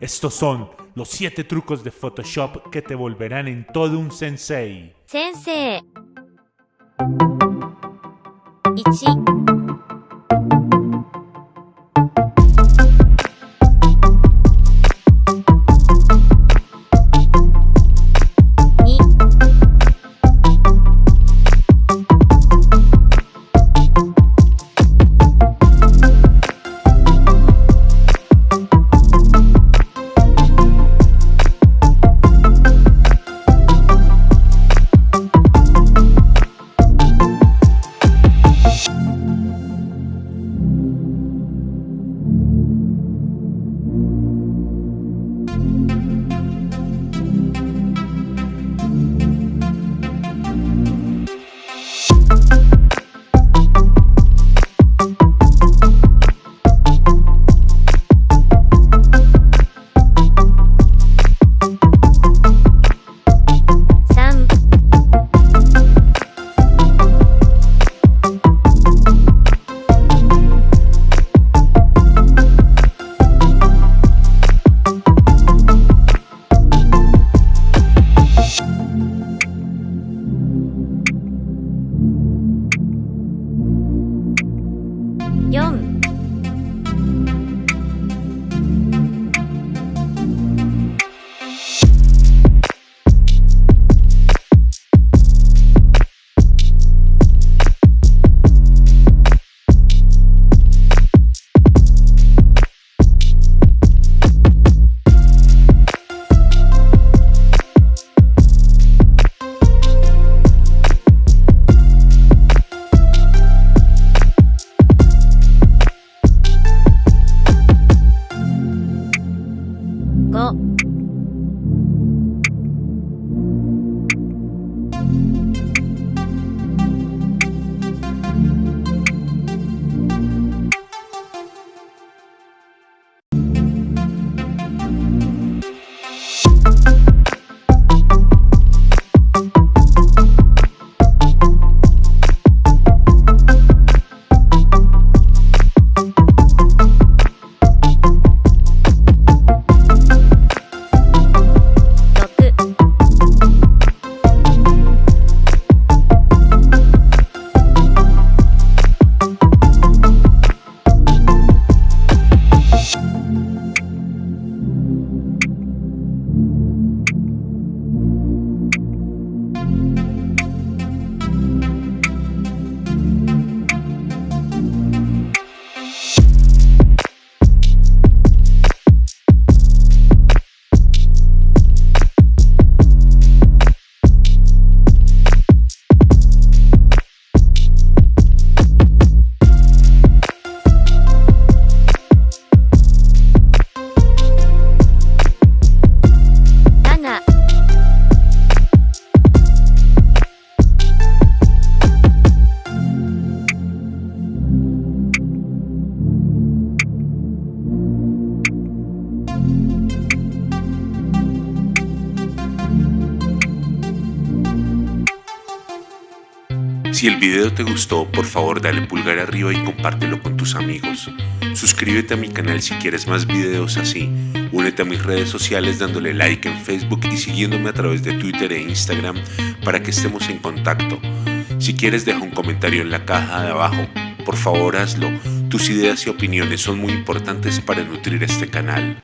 Estos son los 7 trucos de Photoshop que te volverán en todo un sensei. 先生1狗 Si el video te gustó, por favor dale pulgar arriba y compártelo con tus amigos. Suscríbete a mi canal si quieres más videos así. Únete a mis redes sociales dándole like en Facebook y siguiéndome a través de Twitter e Instagram para que estemos en contacto. Si quieres deja un comentario en la caja de abajo. Por favor hazlo. Tus ideas y opiniones son muy importantes para nutrir este canal.